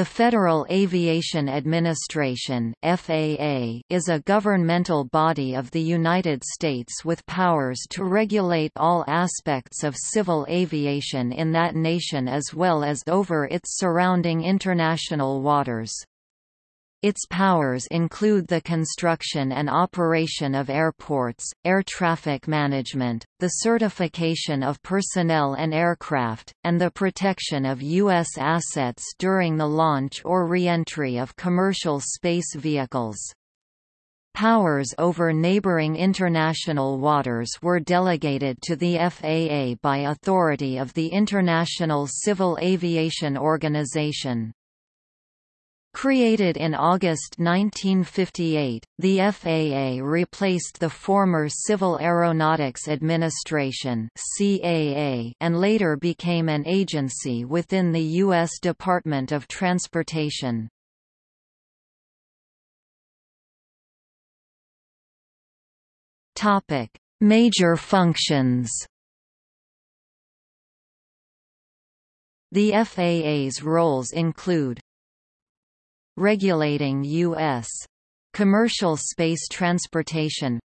The Federal Aviation Administration (FAA) is a governmental body of the United States with powers to regulate all aspects of civil aviation in that nation as well as over its surrounding international waters. Its powers include the construction and operation of airports, air traffic management, the certification of personnel and aircraft, and the protection of U.S. assets during the launch or reentry of commercial space vehicles. Powers over neighboring international waters were delegated to the FAA by authority of the International Civil Aviation Organization. Created in August 1958, the FAA replaced the former Civil Aeronautics Administration and later became an agency within the U.S. Department of Transportation. Major functions. The FAA's roles include regulating U.S. commercial space transportation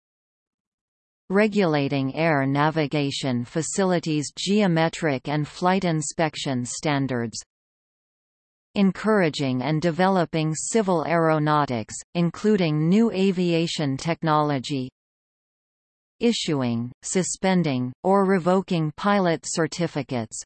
regulating air navigation facilities geometric and flight inspection standards encouraging and developing civil aeronautics, including new aviation technology issuing, suspending, or revoking pilot certificates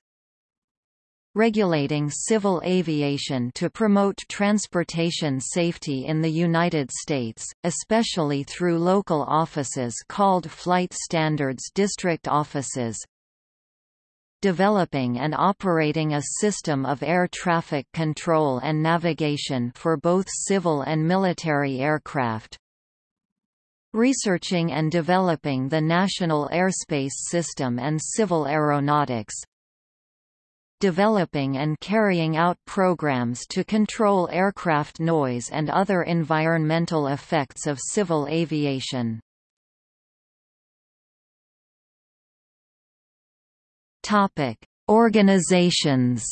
regulating civil aviation to promote transportation safety in the United States, especially through local offices called Flight Standards District Offices, developing and operating a system of air traffic control and navigation for both civil and military aircraft, researching and developing the National Airspace System and civil aeronautics, developing and carrying out programs to control aircraft noise and other environmental effects of civil aviation. Topic: Organizations.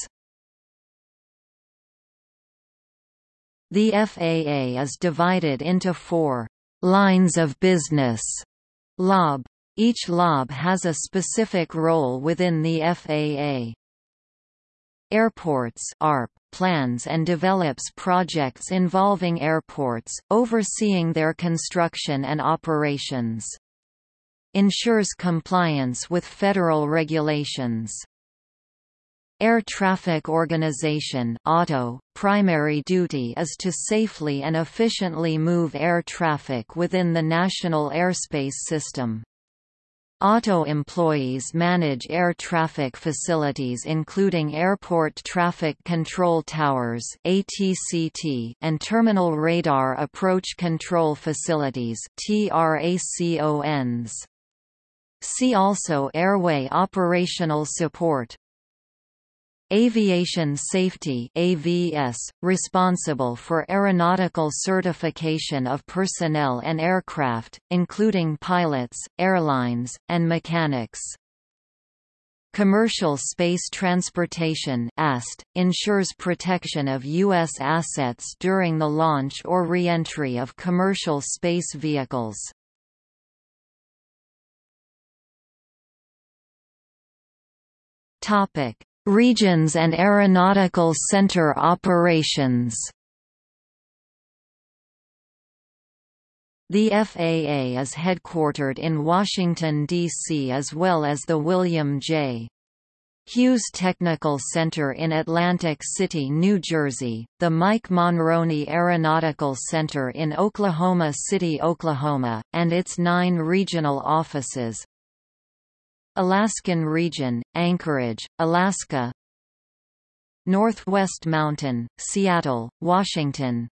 The FAA is divided into four lines of business. LOB. Each LOB has a specific role within the FAA. Airports ARP plans and develops projects involving airports, overseeing their construction and operations. Ensures compliance with federal regulations. Air Traffic Organization ATO, primary duty is to safely and efficiently move air traffic within the national airspace system. ATO employees manage air traffic facilities including Airport Traffic Control Towers and Terminal Radar Approach Control Facilities. See also Airway Operational Support Aviation Safety AVS, responsible for aeronautical certification of personnel and aircraft, including pilots, airlines, and mechanics. Commercial Space Transportation AST, ensures protection of U.S. assets during the launch or reentry of commercial space vehicles. Topic Regions and Aeronautical Center operations The FAA is headquartered in Washington, D.C. as well as the William J. Hughes Technical Center in Atlantic City, New Jersey, the Mike Monroney Aeronautical Center in Oklahoma City, Oklahoma, and its nine regional offices, Alaskan Region, Anchorage, Alaska. Northwest Mountain, Seattle, Washington.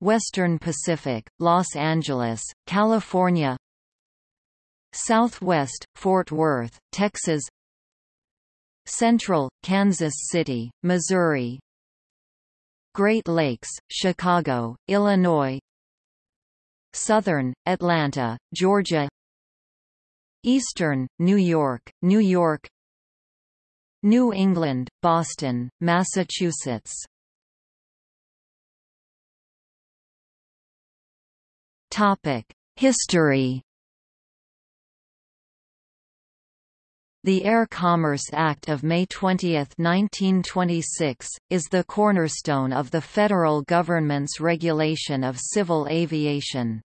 Western Pacific, Los Angeles, California. Southwest, Fort Worth, Texas. Central, Kansas City, Missouri. Great Lakes, Chicago, Illinois. Southern, Atlanta, Georgia Eastern, New York, New York. New England, Boston, Massachusetts. History. The Air Commerce Act of May 20, 1926, is the cornerstone of the federal government's regulation of civil aviation.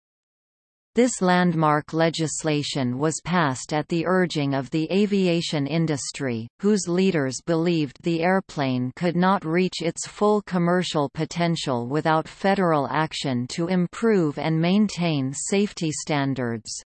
This landmark legislation was passed at the urging of the aviation industry, whose leaders believed the airplane could not reach its full commercial potential without federal action to improve and maintain safety standards.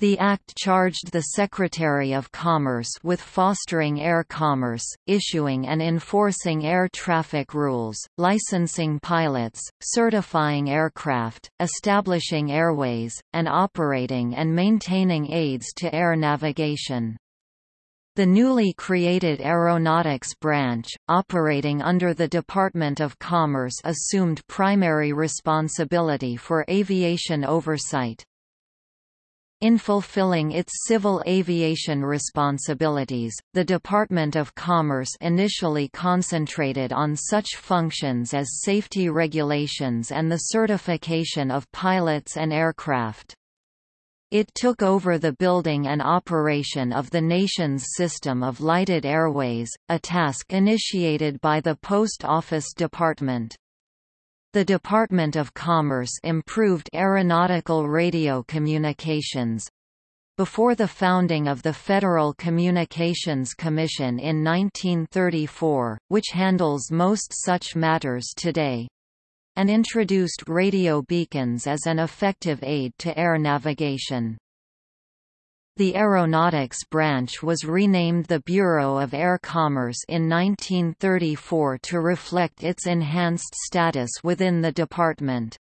The Act charged the Secretary of Commerce with fostering air commerce, issuing and enforcing air traffic rules, licensing pilots, certifying aircraft, establishing airways, and operating and maintaining aids to air navigation. The newly created Aeronautics Branch, operating under the Department of Commerce assumed primary responsibility for aviation oversight. In fulfilling its civil aviation responsibilities, the Department of Commerce initially concentrated on such functions as safety regulations and the certification of pilots and aircraft. It took over the building and operation of the nation's system of lighted airways, a task initiated by the Post Office Department. The Department of Commerce improved aeronautical radio communications. Before the founding of the Federal Communications Commission in 1934, which handles most such matters today, and introduced radio beacons as an effective aid to air navigation. The Aeronautics Branch was renamed the Bureau of Air Commerce in 1934 to reflect its enhanced status within the department.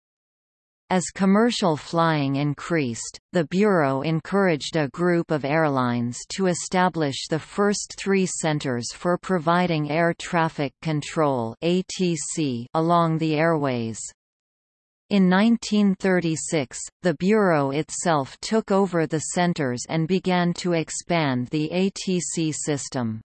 As commercial flying increased, the Bureau encouraged a group of airlines to establish the first three centers for providing air traffic control along the airways. In 1936, the Bureau itself took over the centers and began to expand the ATC system.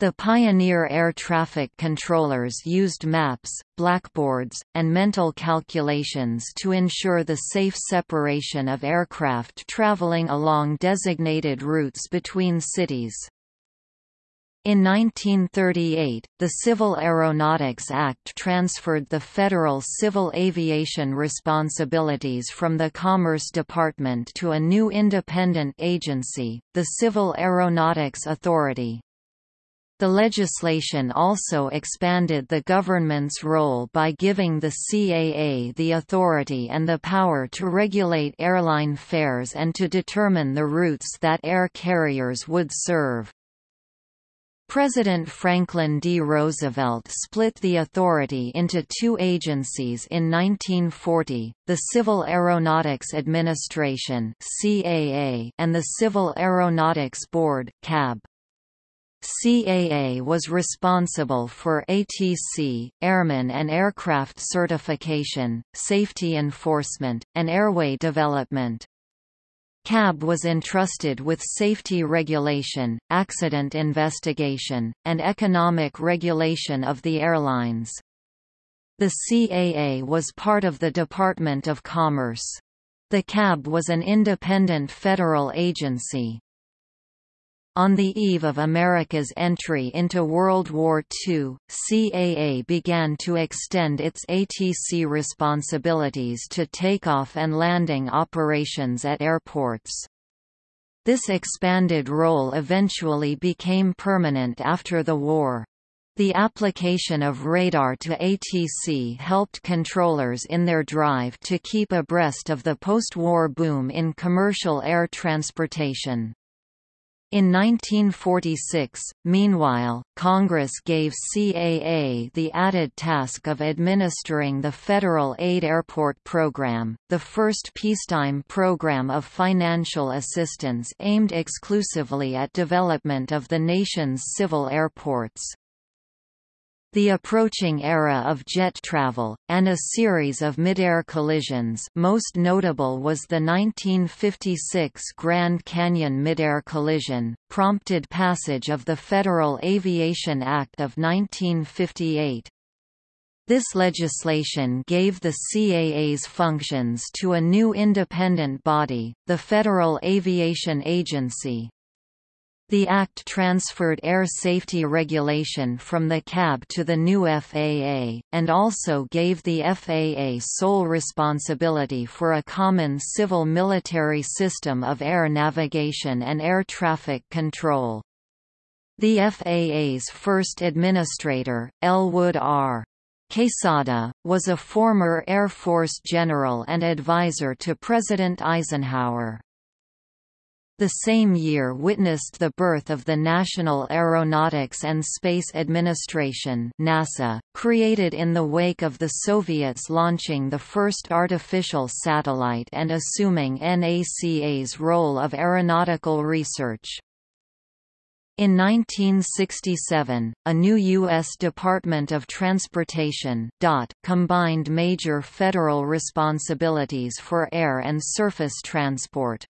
The pioneer air traffic controllers used maps, blackboards, and mental calculations to ensure the safe separation of aircraft traveling along designated routes between cities. In 1938, the Civil Aeronautics Act transferred the federal civil aviation responsibilities from the Commerce Department to a new independent agency, the Civil Aeronautics Authority. The legislation also expanded the government's role by giving the CAA the authority and the power to regulate airline fares and to determine the routes that air carriers would serve. President Franklin D. Roosevelt split the authority into two agencies in 1940, the Civil Aeronautics Administration and the Civil Aeronautics Board CAB. CAA was responsible for ATC, airmen and aircraft certification, safety enforcement, and airway development. CAB was entrusted with safety regulation, accident investigation, and economic regulation of the airlines. The CAA was part of the Department of Commerce. The CAB was an independent federal agency. On the eve of America's entry into World War II, CAA began to extend its ATC responsibilities to takeoff and landing operations at airports. This expanded role eventually became permanent after the war. The application of radar to ATC helped controllers in their drive to keep abreast of the post-war boom in commercial air transportation. In 1946, meanwhile, Congress gave CAA the added task of administering the Federal Aid Airport Program, the first peacetime program of financial assistance aimed exclusively at development of the nation's civil airports. The approaching era of jet travel, and a series of midair collisions most notable was the 1956 Grand Canyon midair collision, prompted passage of the Federal Aviation Act of 1958. This legislation gave the CAA's functions to a new independent body, the Federal Aviation Agency. The Act transferred air safety regulation from the CAB to the new FAA, and also gave the FAA sole responsibility for a common civil-military system of air navigation and air traffic control. The FAA's first administrator, Elwood R. Quesada, was a former Air Force general and advisor to President Eisenhower. The same year witnessed the birth of the National Aeronautics and Space Administration NASA, created in the wake of the Soviets launching the first artificial satellite and assuming NACA's role of aeronautical research. In 1967, a new U.S. Department of Transportation DOT combined major federal responsibilities for air and surface transport.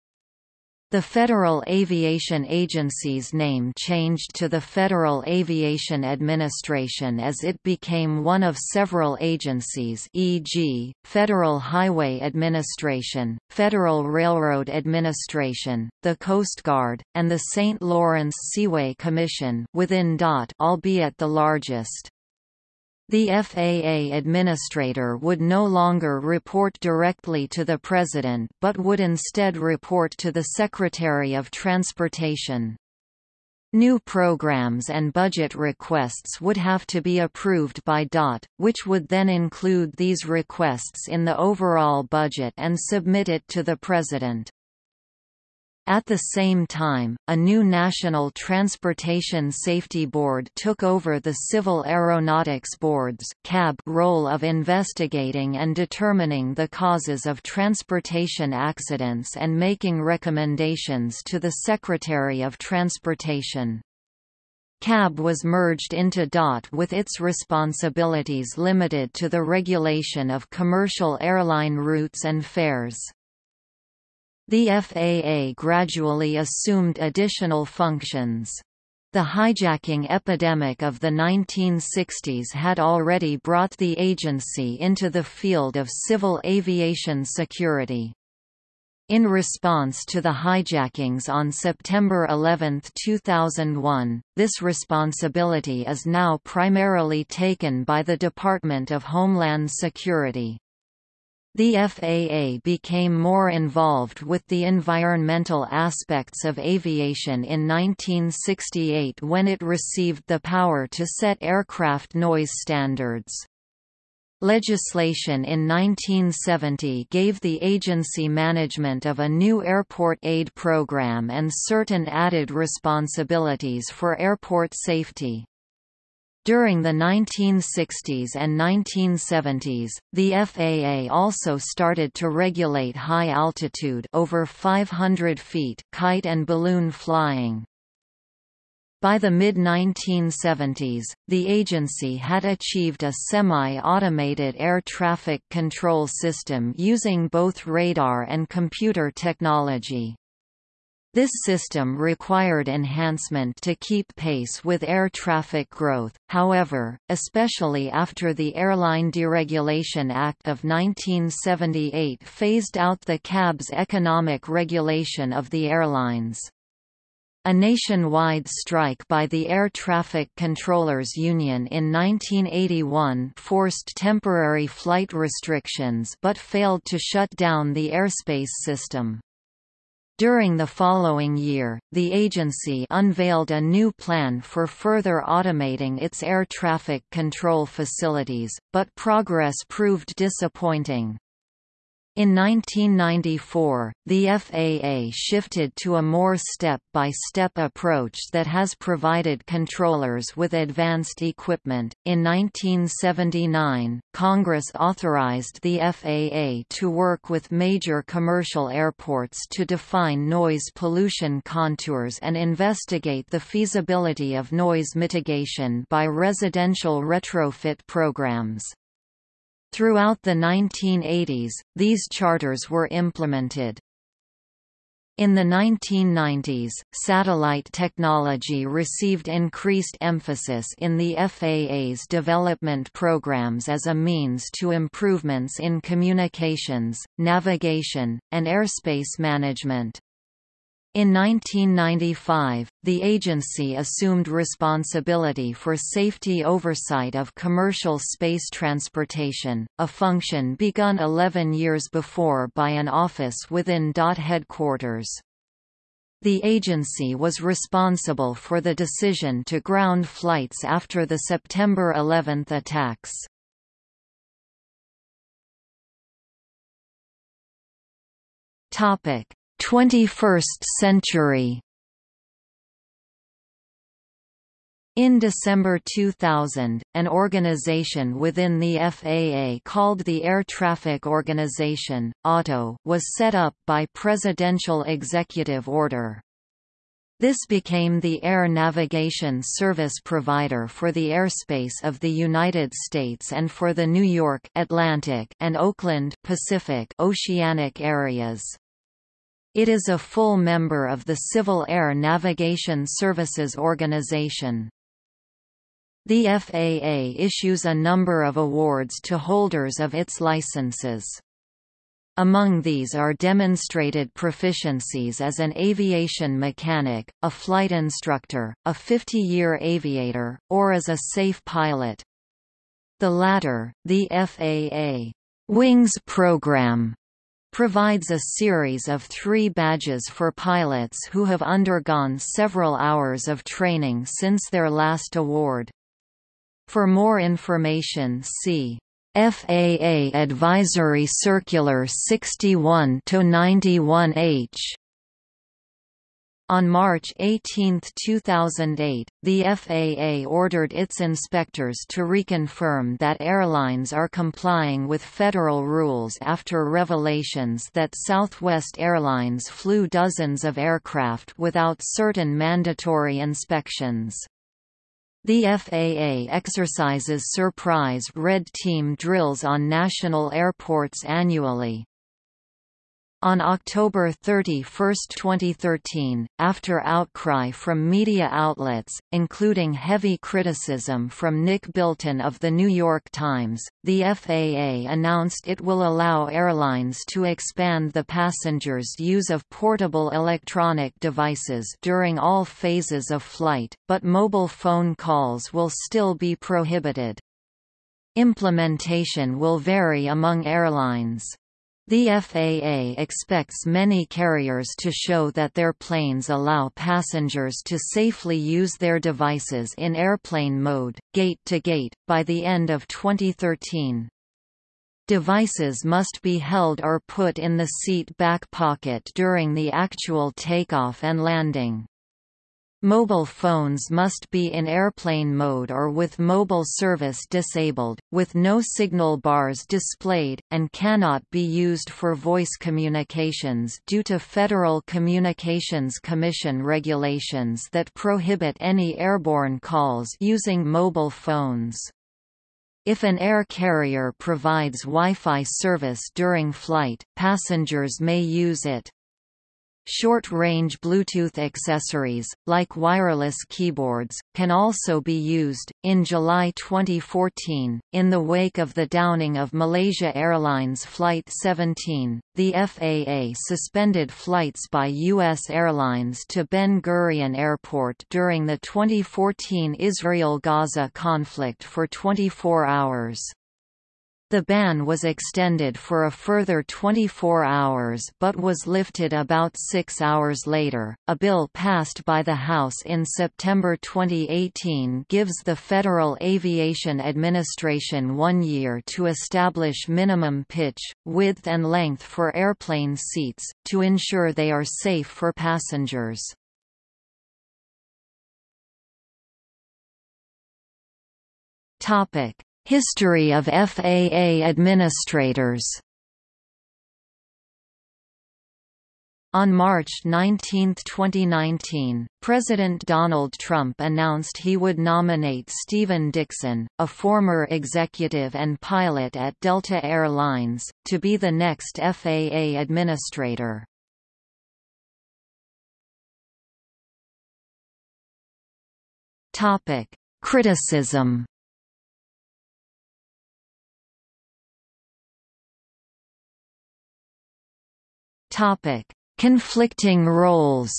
The Federal Aviation Agency's name changed to the Federal Aviation Administration as it became one of several agencies e.g., Federal Highway Administration, Federal Railroad Administration, the Coast Guard, and the St. Lawrence Seaway Commission within DOT albeit the largest. The FAA administrator would no longer report directly to the President but would instead report to the Secretary of Transportation. New programs and budget requests would have to be approved by DOT, which would then include these requests in the overall budget and submit it to the President. At the same time, a new National Transportation Safety Board took over the Civil Aeronautics Board's CAB role of investigating and determining the causes of transportation accidents and making recommendations to the Secretary of Transportation. CAB was merged into DOT with its responsibilities limited to the regulation of commercial airline routes and fares. The FAA gradually assumed additional functions. The hijacking epidemic of the 1960s had already brought the agency into the field of civil aviation security. In response to the hijackings on September 11, 2001, this responsibility is now primarily taken by the Department of Homeland Security. The FAA became more involved with the environmental aspects of aviation in 1968 when it received the power to set aircraft noise standards. Legislation in 1970 gave the agency management of a new airport aid program and certain added responsibilities for airport safety. During the 1960s and 1970s, the FAA also started to regulate high-altitude over 500 feet kite and balloon flying. By the mid-1970s, the agency had achieved a semi-automated air traffic control system using both radar and computer technology. This system required enhancement to keep pace with air traffic growth, however, especially after the Airline Deregulation Act of 1978 phased out the CAB's economic regulation of the airlines. A nationwide strike by the Air Traffic Controllers Union in 1981 forced temporary flight restrictions but failed to shut down the airspace system. During the following year, the agency unveiled a new plan for further automating its air traffic control facilities, but progress proved disappointing. In 1994, the FAA shifted to a more step-by-step -step approach that has provided controllers with advanced equipment. In 1979, Congress authorized the FAA to work with major commercial airports to define noise pollution contours and investigate the feasibility of noise mitigation by residential retrofit programs. Throughout the 1980s, these charters were implemented. In the 1990s, satellite technology received increased emphasis in the FAA's development programs as a means to improvements in communications, navigation, and airspace management. In 1995, the agency assumed responsibility for safety oversight of commercial space transportation, a function begun 11 years before by an office within DOT headquarters. The agency was responsible for the decision to ground flights after the September 11 attacks. Topic: 21st century In December 2000, an organization within the FAA called the Air Traffic Organization, ATO, was set up by Presidential Executive Order. This became the air navigation service provider for the airspace of the United States and for the New York Atlantic and Oakland Pacific Oceanic areas. It is a full member of the Civil Air Navigation Services Organization. The FAA issues a number of awards to holders of its licenses. Among these are demonstrated proficiencies as an aviation mechanic, a flight instructor, a 50-year aviator, or as a safe pilot. The latter, the FAA Wings Program, provides a series of three badges for pilots who have undergone several hours of training since their last award. For more information see FAA Advisory Circular 61-91H on March 18, 2008, the FAA ordered its inspectors to reconfirm that airlines are complying with federal rules after revelations that Southwest Airlines flew dozens of aircraft without certain mandatory inspections. The FAA exercises surprise red team drills on national airports annually. On October 31, 2013, after outcry from media outlets, including heavy criticism from Nick Bilton of The New York Times, the FAA announced it will allow airlines to expand the passengers' use of portable electronic devices during all phases of flight, but mobile phone calls will still be prohibited. Implementation will vary among airlines. The FAA expects many carriers to show that their planes allow passengers to safely use their devices in airplane mode, gate to gate, by the end of 2013. Devices must be held or put in the seat back pocket during the actual takeoff and landing. Mobile phones must be in airplane mode or with mobile service disabled, with no signal bars displayed, and cannot be used for voice communications due to Federal Communications Commission regulations that prohibit any airborne calls using mobile phones. If an air carrier provides Wi-Fi service during flight, passengers may use it. Short-range Bluetooth accessories, like wireless keyboards, can also be used. In July 2014, in the wake of the downing of Malaysia Airlines Flight 17, the FAA suspended flights by U.S. airlines to Ben Gurion Airport during the 2014 Israel-Gaza conflict for 24 hours. The ban was extended for a further 24 hours but was lifted about six hours later. A bill passed by the House in September 2018 gives the Federal Aviation Administration one year to establish minimum pitch, width, and length for airplane seats, to ensure they are safe for passengers. Topic History of FAA administrators On March 19, 2019, President Donald Trump announced he would nominate Stephen Dickson, a former executive and pilot at Delta Air Lines, to be the next FAA administrator. Criticism Topic: Conflicting roles.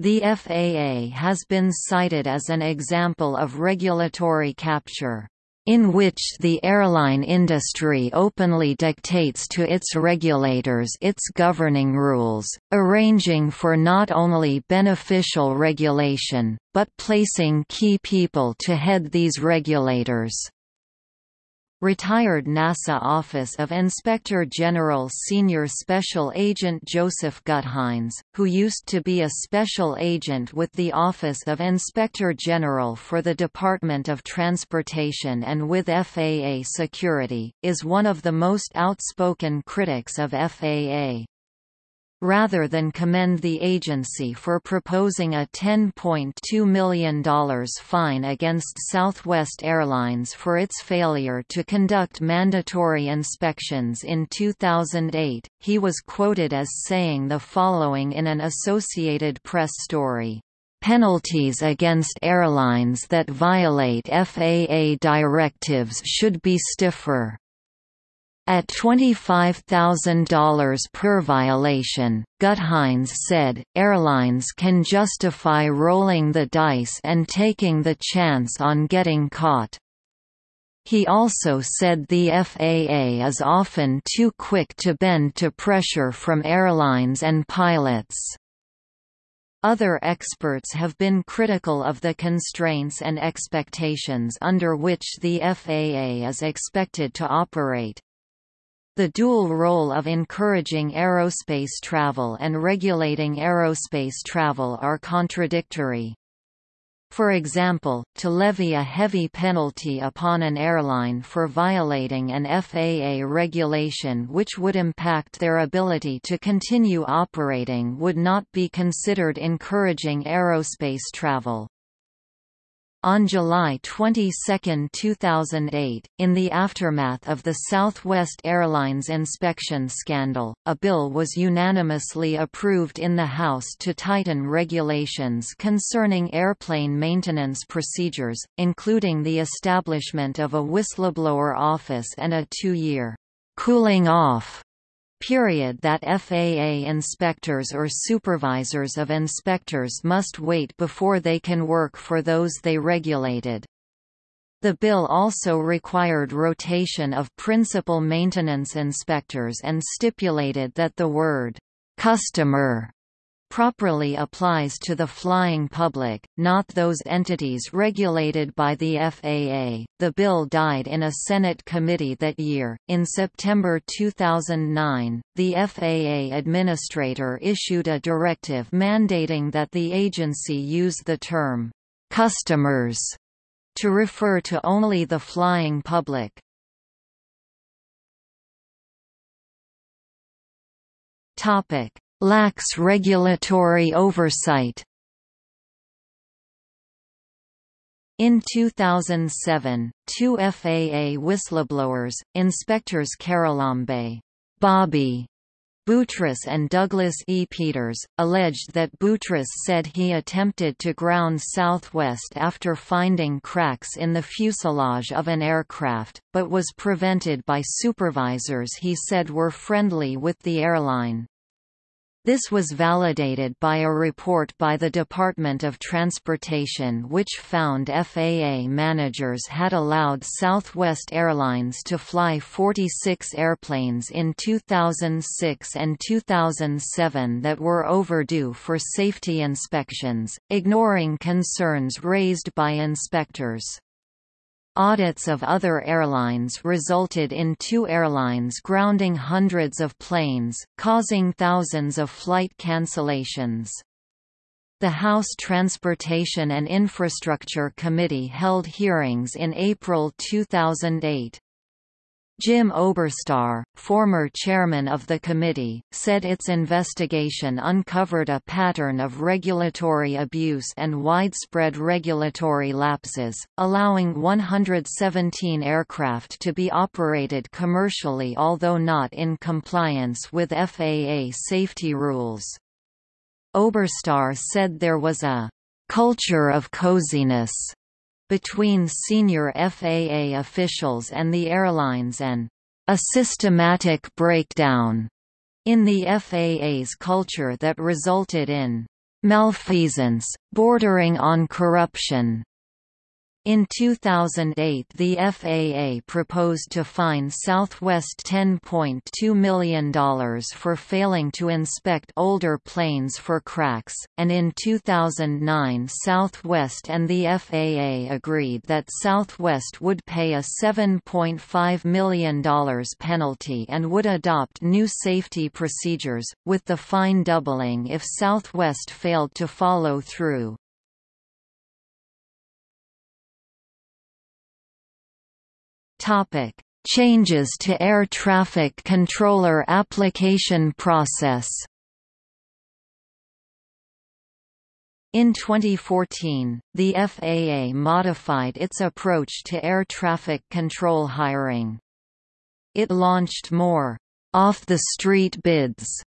The FAA has been cited as an example of regulatory capture in which the airline industry openly dictates to its regulators its governing rules, arranging for not only beneficial regulation, but placing key people to head these regulators. Retired NASA Office of Inspector General Senior Special Agent Joseph Gutheinz, who used to be a special agent with the Office of Inspector General for the Department of Transportation and with FAA Security, is one of the most outspoken critics of FAA rather than commend the agency for proposing a $10.2 million fine against Southwest Airlines for its failure to conduct mandatory inspections in 2008. He was quoted as saying the following in an Associated Press story. Penalties against airlines that violate FAA directives should be stiffer. At $25,000 per violation, Gutheinz said, airlines can justify rolling the dice and taking the chance on getting caught. He also said the FAA is often too quick to bend to pressure from airlines and pilots. Other experts have been critical of the constraints and expectations under which the FAA is expected to operate. The dual role of encouraging aerospace travel and regulating aerospace travel are contradictory. For example, to levy a heavy penalty upon an airline for violating an FAA regulation which would impact their ability to continue operating would not be considered encouraging aerospace travel. On July 22, 2008, in the aftermath of the Southwest Airlines inspection scandal, a bill was unanimously approved in the House to tighten regulations concerning airplane maintenance procedures, including the establishment of a whistleblower office and a two-year cooling off period that FAA inspectors or supervisors of inspectors must wait before they can work for those they regulated. The bill also required rotation of principal maintenance inspectors and stipulated that the word, "'customer' properly applies to the flying public, not those entities regulated by the FAA. The bill died in a Senate committee that year. In September 2009, the FAA administrator issued a directive mandating that the agency use the term customers to refer to only the flying public. Topic: lacks regulatory oversight. In 2007, two FAA whistleblowers, inspectors Charalambe Bobby Boutris and Douglas E. Peters, alleged that Boutris said he attempted to ground Southwest after finding cracks in the fuselage of an aircraft, but was prevented by supervisors he said were friendly with the airline. This was validated by a report by the Department of Transportation which found FAA managers had allowed Southwest Airlines to fly 46 airplanes in 2006 and 2007 that were overdue for safety inspections, ignoring concerns raised by inspectors. Audits of other airlines resulted in two airlines grounding hundreds of planes, causing thousands of flight cancellations. The House Transportation and Infrastructure Committee held hearings in April 2008. Jim Oberstar, former chairman of the committee, said its investigation uncovered a pattern of regulatory abuse and widespread regulatory lapses, allowing 117 aircraft to be operated commercially although not in compliance with FAA safety rules. Oberstar said there was a culture of coziness between senior FAA officials and the airlines and a systematic breakdown in the FAA's culture that resulted in malfeasance, bordering on corruption. In 2008 the FAA proposed to fine Southwest $10.2 million for failing to inspect older planes for cracks, and in 2009 Southwest and the FAA agreed that Southwest would pay a $7.5 million penalty and would adopt new safety procedures, with the fine doubling if Southwest failed to follow through. Topic: Changes to air traffic controller application process. In 2014, the FAA modified its approach to air traffic control hiring. It launched more off-the-street bids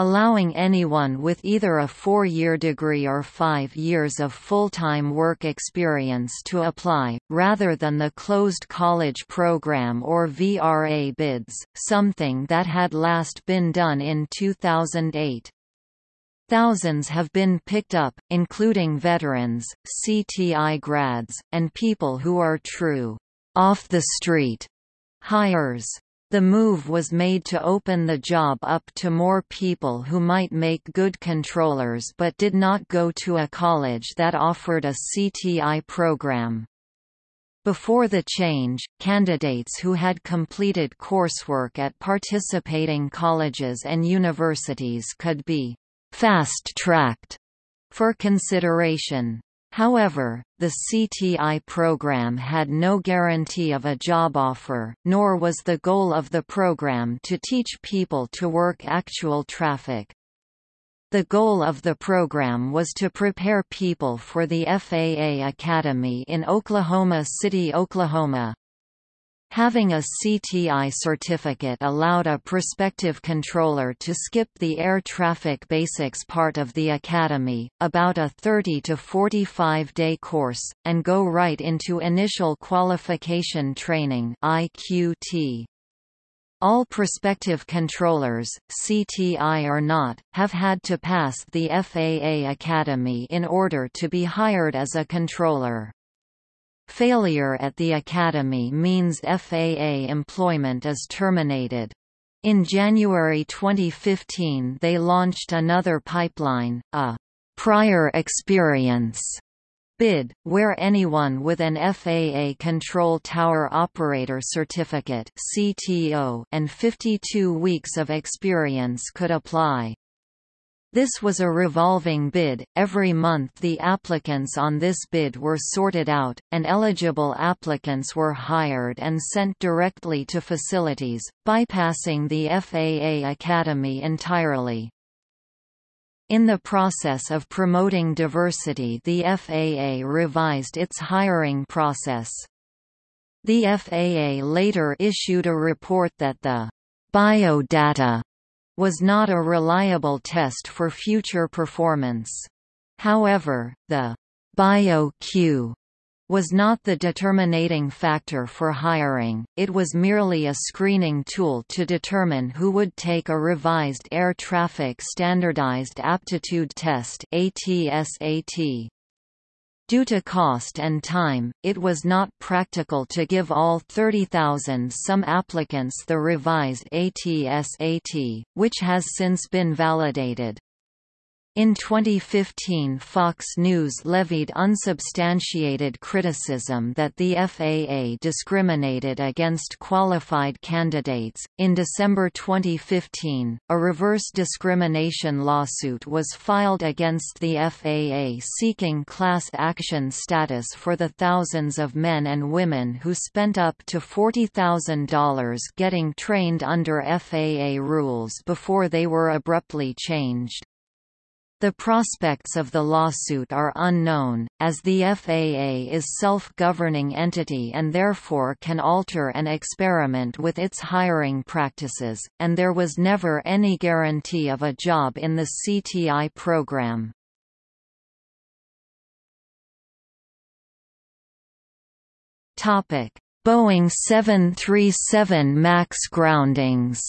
allowing anyone with either a four-year degree or five years of full-time work experience to apply, rather than the closed college program or VRA bids, something that had last been done in 2008. Thousands have been picked up, including veterans, CTI grads, and people who are true off-the-street hires. The move was made to open the job up to more people who might make good controllers but did not go to a college that offered a CTI program. Before the change, candidates who had completed coursework at participating colleges and universities could be fast-tracked for consideration. However, the CTI program had no guarantee of a job offer, nor was the goal of the program to teach people to work actual traffic. The goal of the program was to prepare people for the FAA Academy in Oklahoma City, Oklahoma. Having a CTI certificate allowed a prospective controller to skip the air traffic basics part of the academy, about a 30 to 45 day course, and go right into initial qualification training IQT. All prospective controllers, CTI or not, have had to pass the FAA Academy in order to be hired as a controller. Failure at the Academy means FAA employment is terminated. In January 2015 they launched another pipeline, a «prior experience» bid, where anyone with an FAA Control Tower Operator Certificate and 52 weeks of experience could apply. This was a revolving bid, every month the applicants on this bid were sorted out, and eligible applicants were hired and sent directly to facilities, bypassing the FAA Academy entirely. In the process of promoting diversity the FAA revised its hiring process. The FAA later issued a report that the biodata was not a reliable test for future performance. However, the BioQ was not the determining factor for hiring, it was merely a screening tool to determine who would take a revised Air Traffic Standardized Aptitude Test ATSAT. Due to cost and time, it was not practical to give all 30,000 some applicants the revised ATS-AT, which has since been validated. In 2015 Fox News levied unsubstantiated criticism that the FAA discriminated against qualified candidates. In December 2015, a reverse discrimination lawsuit was filed against the FAA seeking class action status for the thousands of men and women who spent up to $40,000 getting trained under FAA rules before they were abruptly changed. The prospects of the lawsuit are unknown, as the FAA is self-governing entity and therefore can alter and experiment with its hiring practices, and there was never any guarantee of a job in the CTI program. Boeing 737 MAX groundings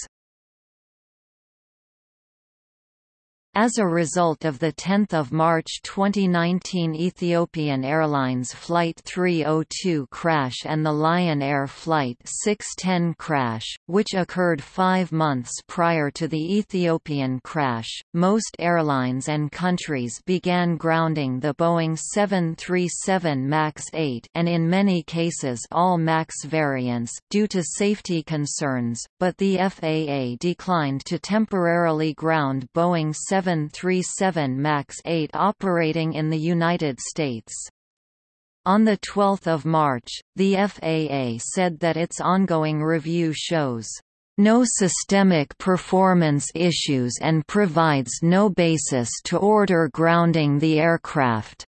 As a result of the 10 March 2019 Ethiopian Airlines Flight 302 crash and the Lion Air Flight 610 crash, which occurred five months prior to the Ethiopian crash, most airlines and countries began grounding the Boeing 737 MAX 8 and in many cases all MAX variants due to safety concerns, but the FAA declined to temporarily ground Boeing 7 737 MAX 8 operating in the United States. On 12 March, the FAA said that its ongoing review shows no systemic performance issues and provides no basis to order grounding the aircraft.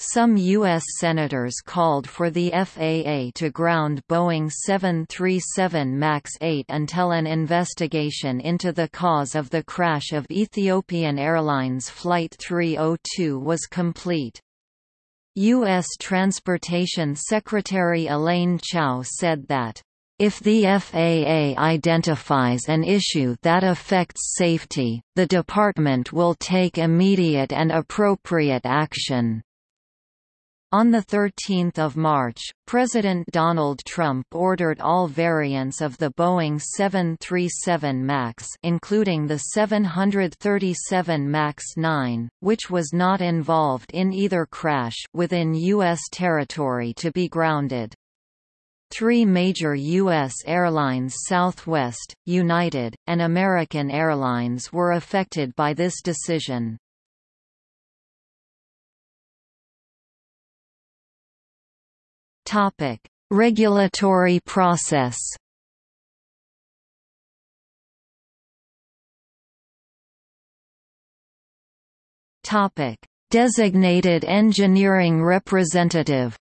Some U.S. senators called for the FAA to ground Boeing 737 MAX 8 until an investigation into the cause of the crash of Ethiopian Airlines Flight 302 was complete. U.S. Transportation Secretary Elaine Chao said that, if the FAA identifies an issue that affects safety, the department will take immediate and appropriate action. On 13 March, President Donald Trump ordered all variants of the Boeing 737 MAX including the 737 MAX 9, which was not involved in either crash within U.S. territory to be grounded. Three major U.S. airlines Southwest, United, and American Airlines were affected by this decision. Topic: Regulatory process. Topic: Designated engineering representative.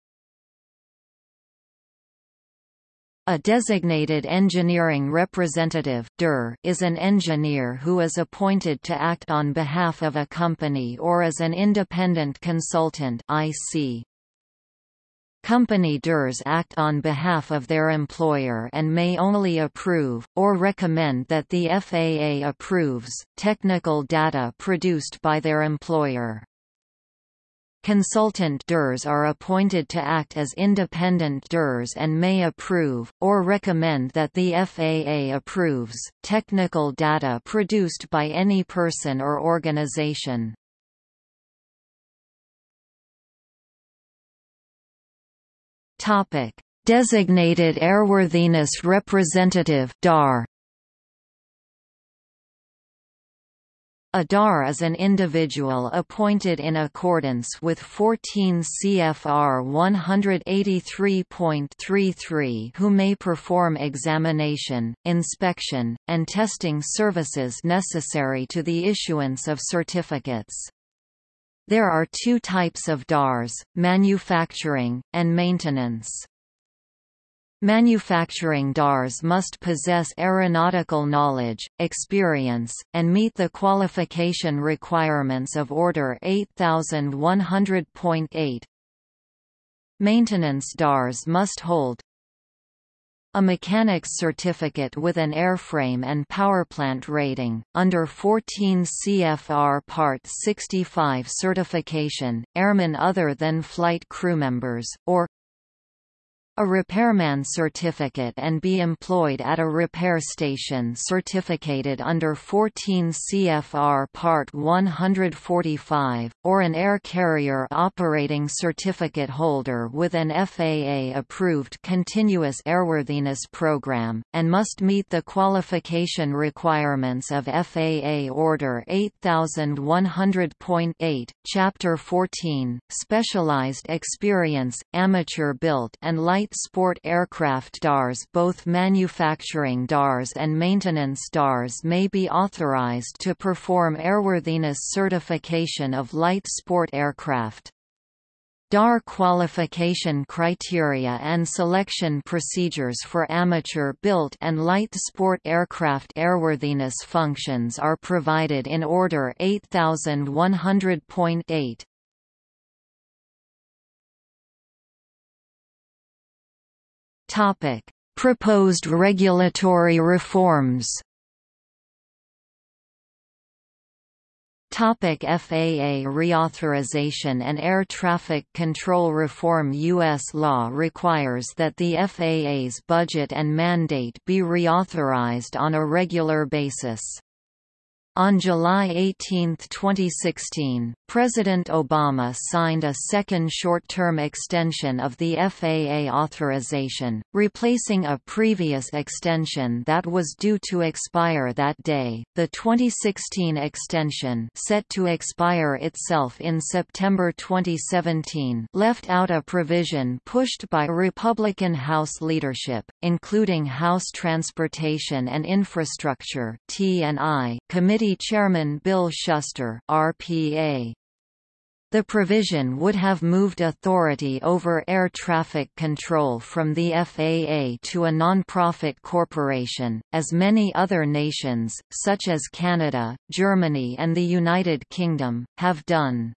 A designated engineering representative is an engineer who is appointed to act on behalf of a company or as an independent consultant IC. Company DERs act on behalf of their employer and may only approve, or recommend that the FAA approves, technical data produced by their employer. Consultant DERs are appointed to act as independent DERs and may approve, or recommend that the FAA approves, technical data produced by any person or organization. Topic: Designated Airworthiness Representative (DAR). A DAR is an individual appointed in accordance with 14 CFR 183.33 who may perform examination, inspection, and testing services necessary to the issuance of certificates. There are two types of DARs, manufacturing, and maintenance. Manufacturing DARs must possess aeronautical knowledge, experience, and meet the qualification requirements of Order 8100.8. Maintenance DARs must hold a mechanic's certificate with an airframe and powerplant rating, under 14 CFR Part 65 certification, airmen other than flight crewmembers, or a repairman certificate and be employed at a repair station certificated under 14 CFR Part 145, or an air carrier operating certificate holder with an FAA-approved continuous airworthiness program, and must meet the qualification requirements of FAA Order 8100.8, Chapter 14, Specialized Experience, Amateur Built and Light light sport aircraft DARs both manufacturing DARs and maintenance DARs may be authorized to perform airworthiness certification of light sport aircraft. DAR qualification criteria and selection procedures for amateur-built and light sport aircraft airworthiness functions are provided in Order 8100.8. Topic: Proposed regulatory reforms Topic FAA reauthorization and air traffic control reform U.S. law requires that the FAA's budget and mandate be reauthorized on a regular basis. On July 18, 2016, President Obama signed a second short-term extension of the FAA authorization, replacing a previous extension that was due to expire that day. The 2016 extension, set to expire itself in September 2017, left out a provision pushed by Republican House leadership, including House Transportation and Infrastructure (T&I) Committee Committee Chairman Bill Shuster RPA. The provision would have moved authority over air traffic control from the FAA to a non-profit corporation, as many other nations, such as Canada, Germany and the United Kingdom, have done.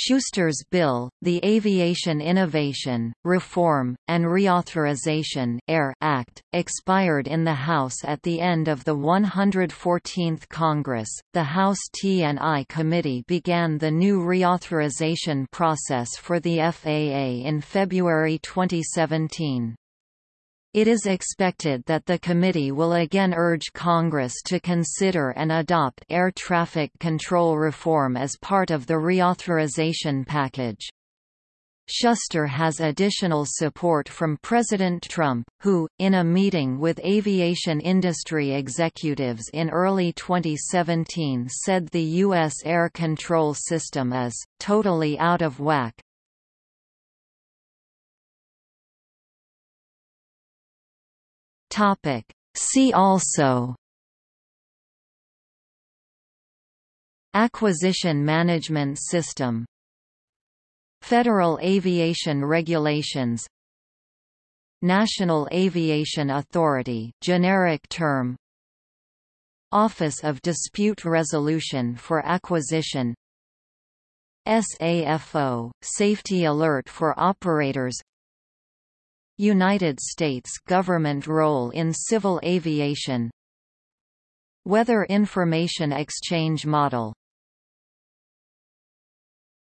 Shuster's bill, the Aviation Innovation, Reform, and Reauthorization Air Act, expired in the House at the end of the 114th Congress. The House T&I Committee began the new reauthorization process for the FAA in February 2017. It is expected that the committee will again urge Congress to consider and adopt air traffic control reform as part of the reauthorization package. Shuster has additional support from President Trump, who, in a meeting with aviation industry executives in early 2017 said the U.S. air control system is, totally out of whack, Topic. See also Acquisition Management System Federal Aviation Regulations National Aviation Authority generic term Office of Dispute Resolution for Acquisition SAFO, Safety Alert for Operators United States government role in civil aviation. Weather Information Exchange Model